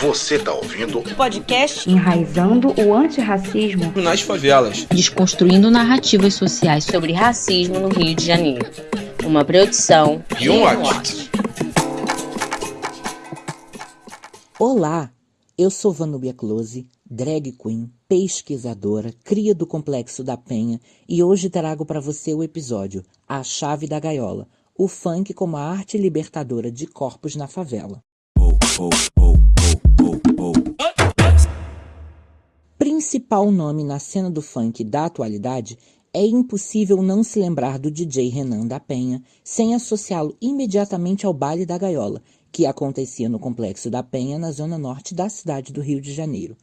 Você tá ouvindo o podcast Enraizando o Antirracismo nas Favelas, desconstruindo narrativas sociais sobre racismo no Rio de Janeiro. Uma produção e um watch. Olá, eu sou Vanubia Close, drag queen, pesquisadora, cria do Complexo da Penha e hoje trago para você o episódio A Chave da Gaiola, o funk como a arte libertadora de corpos na favela. Oh, oh, oh. Principal nome na cena do funk da atualidade, é impossível não se lembrar do DJ Renan da Penha sem associá-lo imediatamente ao baile da gaiola, que acontecia no Complexo da Penha, na zona norte da cidade do Rio de Janeiro.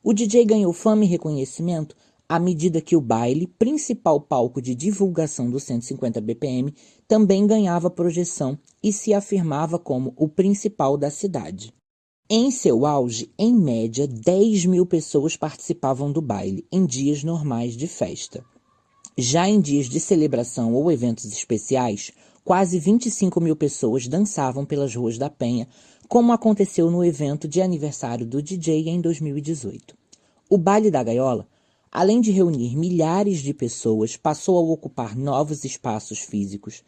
O DJ ganhou fama e reconhecimento à medida que o baile, principal palco de divulgação do 150 BPM, também ganhava projeção e se afirmava como o principal da cidade. Em seu auge, em média, 10 mil pessoas participavam do baile em dias normais de festa. Já em dias de celebração ou eventos especiais, quase 25 mil pessoas dançavam pelas ruas da Penha, como aconteceu no evento de aniversário do DJ em 2018. O Baile da Gaiola, além de reunir milhares de pessoas, passou a ocupar novos espaços físicos,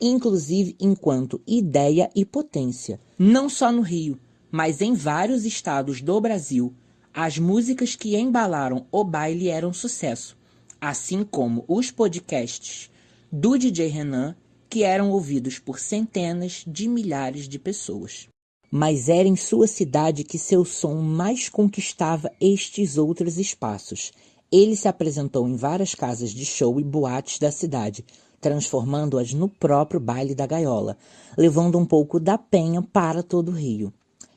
inclusive enquanto ideia e potência, não só no Rio, mas em vários estados do Brasil, as músicas que embalaram o baile eram sucesso, assim como os podcasts do DJ Renan, que eram ouvidos por centenas de milhares de pessoas. Mas era em sua cidade que seu som mais conquistava estes outros espaços. Ele se apresentou em várias casas de show e boates da cidade, transformando-as no próprio baile da gaiola, levando um pouco da penha para todo o Rio.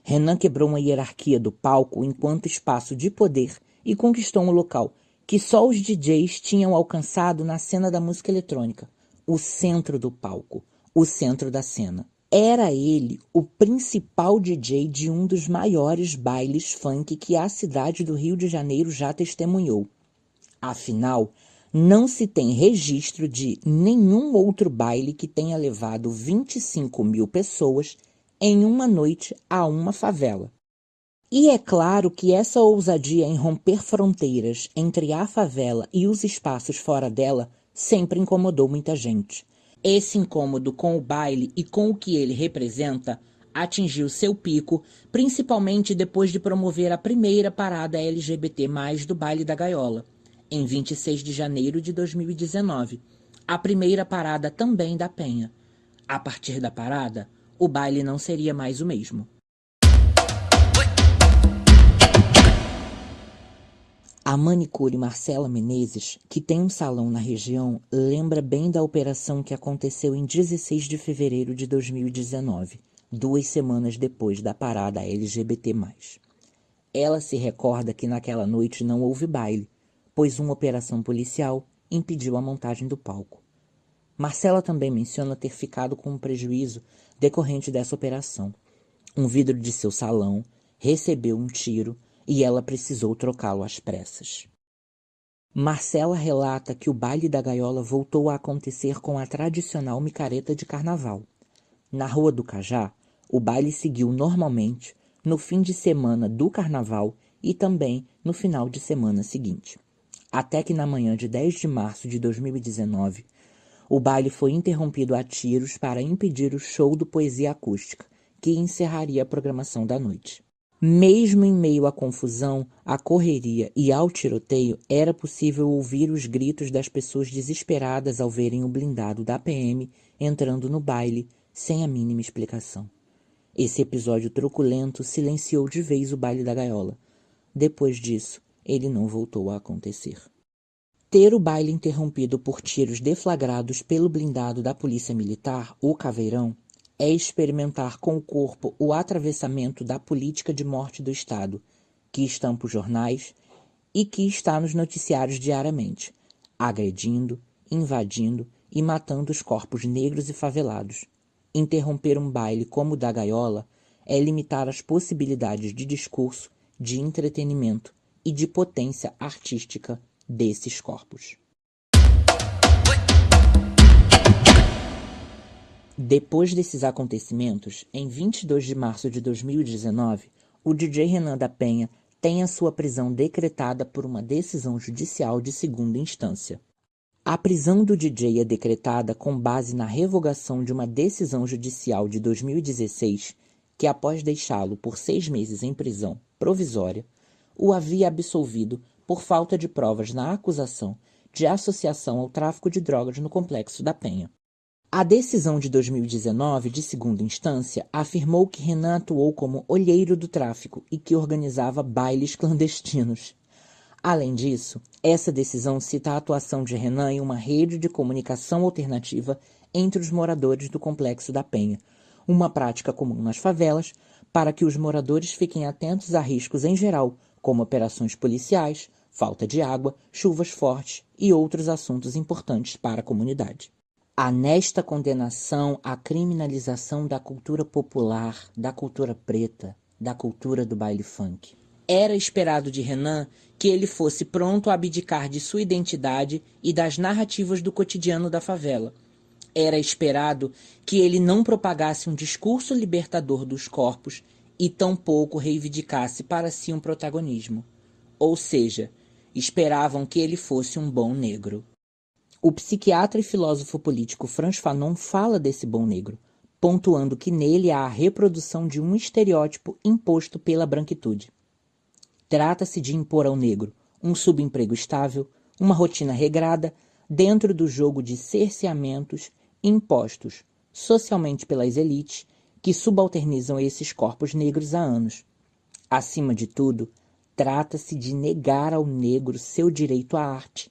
Renan quebrou uma hierarquia do palco enquanto espaço de poder e conquistou um local que só os DJs tinham alcançado na cena da música eletrônica, o centro do palco, o centro da cena. Era ele o principal DJ de um dos maiores bailes funk que a cidade do Rio de Janeiro já testemunhou. Afinal, não se tem registro de nenhum outro baile que tenha levado 25 mil pessoas em uma noite a uma favela. E é claro que essa ousadia em romper fronteiras entre a favela e os espaços fora dela sempre incomodou muita gente. Esse incômodo com o baile e com o que ele representa atingiu seu pico, principalmente depois de promover a primeira parada LGBT+, do Baile da Gaiola, em 26 de janeiro de 2019, a primeira parada também da Penha. A partir da parada, o baile não seria mais o mesmo. A manicure Marcela Menezes, que tem um salão na região, lembra bem da operação que aconteceu em 16 de fevereiro de 2019, duas semanas depois da parada LGBT+. Ela se recorda que naquela noite não houve baile, pois uma operação policial impediu a montagem do palco. Marcela também menciona ter ficado com um prejuízo decorrente dessa operação. Um vidro de seu salão recebeu um tiro e ela precisou trocá-lo às pressas. Marcela relata que o baile da gaiola voltou a acontecer com a tradicional micareta de carnaval. Na Rua do Cajá, o baile seguiu normalmente no fim de semana do carnaval e também no final de semana seguinte. Até que na manhã de 10 de março de 2019, o baile foi interrompido a tiros para impedir o show do Poesia Acústica, que encerraria a programação da noite. Mesmo em meio à confusão, à correria e ao tiroteio, era possível ouvir os gritos das pessoas desesperadas ao verem o blindado da PM entrando no baile sem a mínima explicação. Esse episódio truculento silenciou de vez o baile da gaiola. Depois disso, ele não voltou a acontecer. Ter o baile interrompido por tiros deflagrados pelo blindado da Polícia Militar, o Caveirão, é experimentar com o corpo o atravessamento da política de morte do Estado, que estampa os jornais e que está nos noticiários diariamente, agredindo, invadindo e matando os corpos negros e favelados. Interromper um baile como o da gaiola é limitar as possibilidades de discurso, de entretenimento e de potência artística desses corpos. Depois desses acontecimentos, em 22 de março de 2019, o DJ Renan da Penha tem a sua prisão decretada por uma decisão judicial de segunda instância. A prisão do DJ é decretada com base na revogação de uma decisão judicial de 2016 que, após deixá-lo por seis meses em prisão provisória, o havia absolvido por falta de provas na acusação de associação ao tráfico de drogas no Complexo da Penha. A decisão de 2019, de segunda instância, afirmou que Renan atuou como olheiro do tráfico e que organizava bailes clandestinos. Além disso, essa decisão cita a atuação de Renan em uma rede de comunicação alternativa entre os moradores do Complexo da Penha, uma prática comum nas favelas, para que os moradores fiquem atentos a riscos em geral, como operações policiais, falta de água, chuvas fortes e outros assuntos importantes para a comunidade. Há nesta condenação a criminalização da cultura popular, da cultura preta, da cultura do baile funk. Era esperado de Renan que ele fosse pronto a abdicar de sua identidade e das narrativas do cotidiano da favela. Era esperado que ele não propagasse um discurso libertador dos corpos e tampouco reivindicasse para si um protagonismo. Ou seja, esperavam que ele fosse um bom negro. O psiquiatra e filósofo político Franz Fanon fala desse bom negro, pontuando que nele há a reprodução de um estereótipo imposto pela branquitude. Trata-se de impor ao negro um subemprego estável, uma rotina regrada, dentro do jogo de cerceamentos impostos socialmente pelas elites que subalternizam esses corpos negros há anos. Acima de tudo, trata-se de negar ao negro seu direito à arte,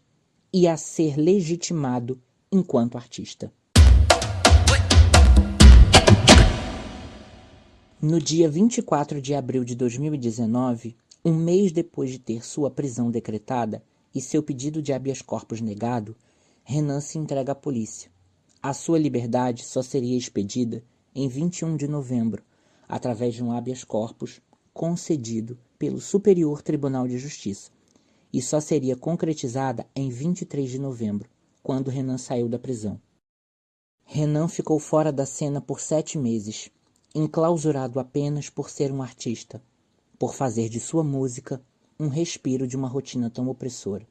e a ser legitimado enquanto artista. No dia 24 de abril de 2019, um mês depois de ter sua prisão decretada e seu pedido de habeas corpus negado, Renan se entrega à polícia. A sua liberdade só seria expedida em 21 de novembro, através de um habeas corpus concedido pelo Superior Tribunal de Justiça, e só seria concretizada em 23 de novembro, quando Renan saiu da prisão. Renan ficou fora da cena por sete meses, enclausurado apenas por ser um artista, por fazer de sua música um respiro de uma rotina tão opressora.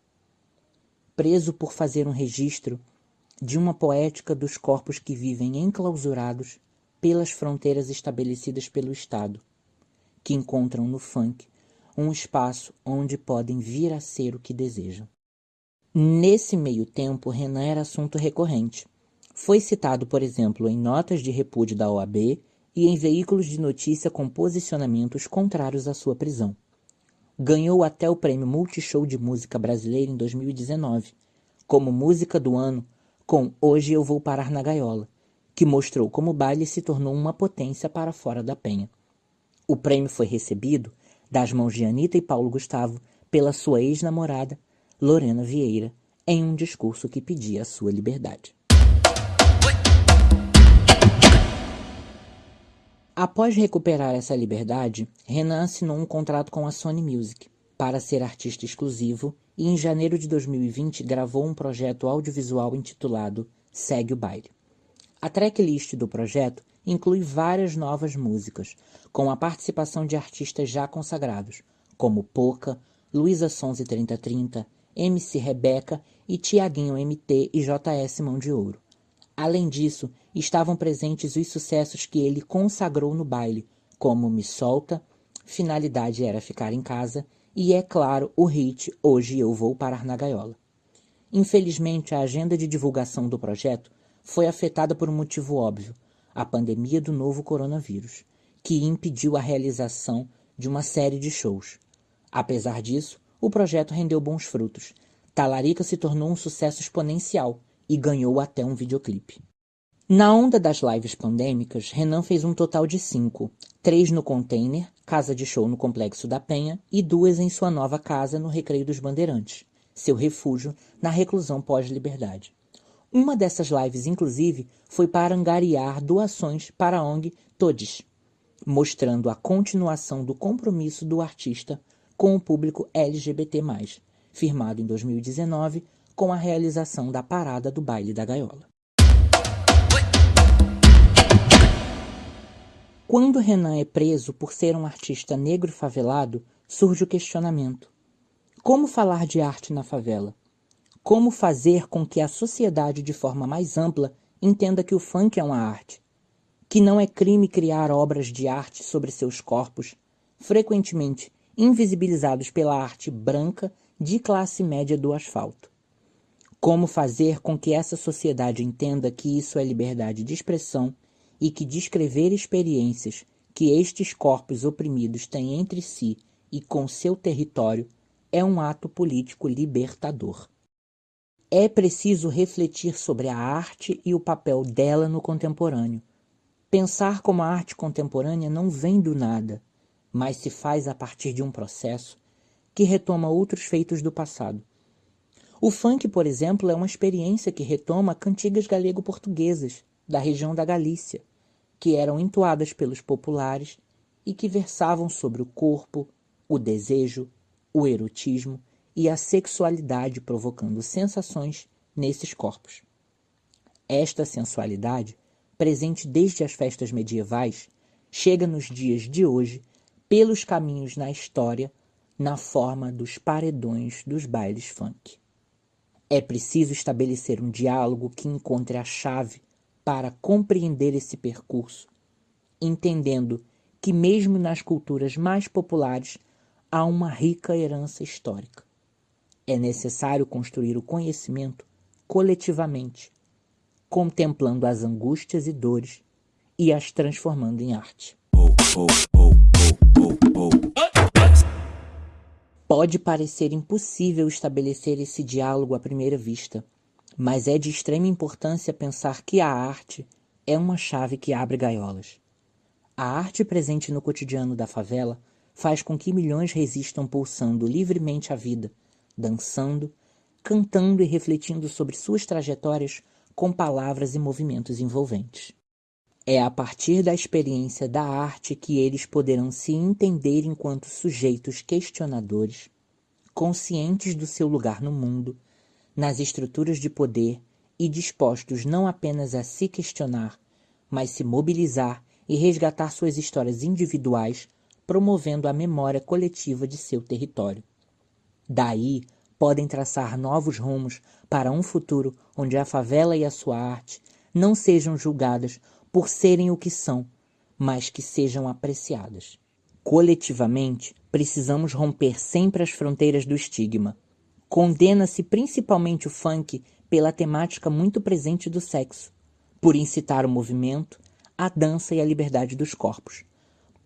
Preso por fazer um registro de uma poética dos corpos que vivem enclausurados pelas fronteiras estabelecidas pelo Estado, que encontram no funk um espaço onde podem vir a ser o que desejam. Nesse meio tempo, Renan era assunto recorrente. Foi citado, por exemplo, em notas de repúdio da OAB e em veículos de notícia com posicionamentos contrários à sua prisão. Ganhou até o prêmio Multishow de Música Brasileira em 2019, como música do ano com Hoje Eu Vou Parar na Gaiola, que mostrou como o baile se tornou uma potência para fora da penha. O prêmio foi recebido das mãos de Anitta e Paulo Gustavo pela sua ex-namorada, Lorena Vieira, em um discurso que pedia a sua liberdade. Após recuperar essa liberdade, Renan assinou um contrato com a Sony Music para ser artista exclusivo e em janeiro de 2020 gravou um projeto audiovisual intitulado Segue o Baile. A tracklist do projeto inclui várias novas músicas, com a participação de artistas já consagrados, como Poca, Luísa Sonze 3030, MC Rebeca e Tiaguinho MT e JS Mão de Ouro. Além disso, estavam presentes os sucessos que ele consagrou no baile, como Me Solta, Finalidade Era Ficar em Casa e, é claro, o hit Hoje Eu Vou Parar na Gaiola. Infelizmente, a agenda de divulgação do projeto foi afetada por um motivo óbvio, a pandemia do novo coronavírus que impediu a realização de uma série de shows. Apesar disso, o projeto rendeu bons frutos. Talarica se tornou um sucesso exponencial e ganhou até um videoclipe. Na onda das lives pandêmicas, Renan fez um total de cinco, três no Container, casa de show no Complexo da Penha, e duas em sua nova casa no Recreio dos Bandeirantes, seu refúgio na reclusão pós-liberdade. Uma dessas lives, inclusive, foi para angariar doações para a ONG Todes, mostrando a continuação do compromisso do artista com o público LGBT+, firmado em 2019 com a realização da Parada do Baile da Gaiola. Quando Renan é preso por ser um artista negro favelado, surge o questionamento: como falar de arte na favela? Como fazer com que a sociedade, de forma mais ampla, entenda que o funk é uma arte? Que não é crime criar obras de arte sobre seus corpos, frequentemente invisibilizados pela arte branca de classe média do asfalto. Como fazer com que essa sociedade entenda que isso é liberdade de expressão e que descrever experiências que estes corpos oprimidos têm entre si e com seu território é um ato político libertador. É preciso refletir sobre a arte e o papel dela no contemporâneo. Pensar como a arte contemporânea não vem do nada, mas se faz a partir de um processo que retoma outros feitos do passado. O funk, por exemplo, é uma experiência que retoma cantigas galego-portuguesas da região da Galícia, que eram entoadas pelos populares e que versavam sobre o corpo, o desejo, o erotismo e a sexualidade provocando sensações nesses corpos. Esta sensualidade, presente desde as festas medievais, chega nos dias de hoje pelos caminhos na história na forma dos paredões dos bailes funk. É preciso estabelecer um diálogo que encontre a chave para compreender esse percurso, entendendo que, mesmo nas culturas mais populares, há uma rica herança histórica. É necessário construir o conhecimento coletivamente, contemplando as angústias e dores e as transformando em arte. Pode parecer impossível estabelecer esse diálogo à primeira vista, mas é de extrema importância pensar que a arte é uma chave que abre gaiolas. A arte presente no cotidiano da favela faz com que milhões resistam pulsando livremente a vida, dançando, cantando e refletindo sobre suas trajetórias com palavras e movimentos envolventes. É a partir da experiência da arte que eles poderão se entender enquanto sujeitos questionadores, conscientes do seu lugar no mundo, nas estruturas de poder e dispostos não apenas a se questionar, mas se mobilizar e resgatar suas histórias individuais promovendo a memória coletiva de seu território. Daí, podem traçar novos rumos para um futuro onde a favela e a sua arte não sejam julgadas por serem o que são, mas que sejam apreciadas. Coletivamente, precisamos romper sempre as fronteiras do estigma. Condena-se principalmente o funk pela temática muito presente do sexo, por incitar o movimento, a dança e a liberdade dos corpos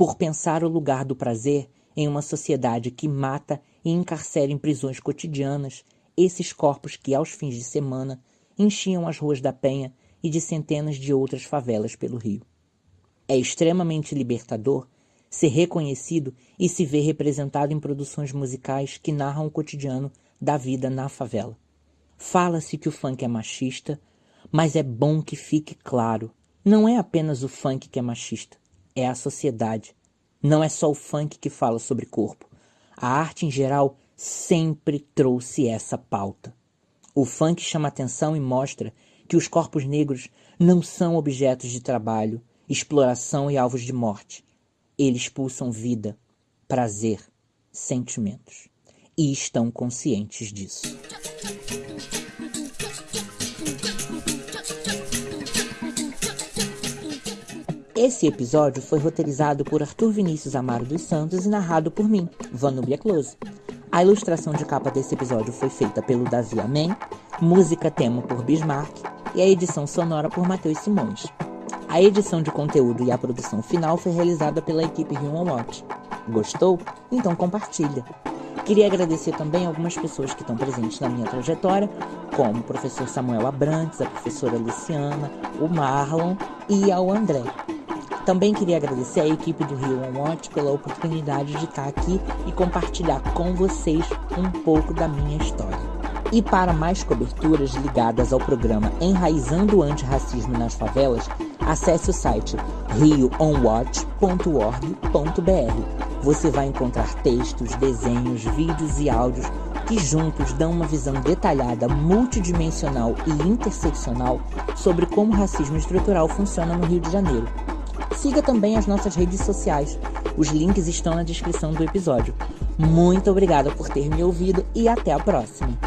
por pensar o lugar do prazer em uma sociedade que mata e encarcera em prisões cotidianas esses corpos que, aos fins de semana, enchiam as ruas da Penha e de centenas de outras favelas pelo Rio. É extremamente libertador ser reconhecido e se ver representado em produções musicais que narram o cotidiano da vida na favela. Fala-se que o funk é machista, mas é bom que fique claro: não é apenas o funk que é machista é a sociedade. Não é só o funk que fala sobre corpo. A arte em geral sempre trouxe essa pauta. O funk chama atenção e mostra que os corpos negros não são objetos de trabalho, exploração e alvos de morte. Eles pulsam vida, prazer, sentimentos. E estão conscientes disso. Esse episódio foi roteirizado por Arthur Vinícius Amaro dos Santos e narrado por mim, Vanubia Close. A ilustração de capa desse episódio foi feita pelo Davi Amém, música tema por Bismarck e a edição sonora por Matheus Simões. A edição de conteúdo e a produção final foi realizada pela equipe Human Watch. Gostou? Então compartilha. Queria agradecer também algumas pessoas que estão presentes na minha trajetória, como o professor Samuel Abrantes, a professora Luciana, o Marlon e ao André. Também queria agradecer à equipe do Rio Watch pela oportunidade de estar aqui e compartilhar com vocês um pouco da minha história. E para mais coberturas ligadas ao programa Enraizando o Antirracismo nas Favelas, acesse o site rioonwatch.org.br. Você vai encontrar textos, desenhos, vídeos e áudios que juntos dão uma visão detalhada, multidimensional e interseccional sobre como o racismo estrutural funciona no Rio de Janeiro Siga também as nossas redes sociais. Os links estão na descrição do episódio. Muito obrigada por ter me ouvido e até a próxima.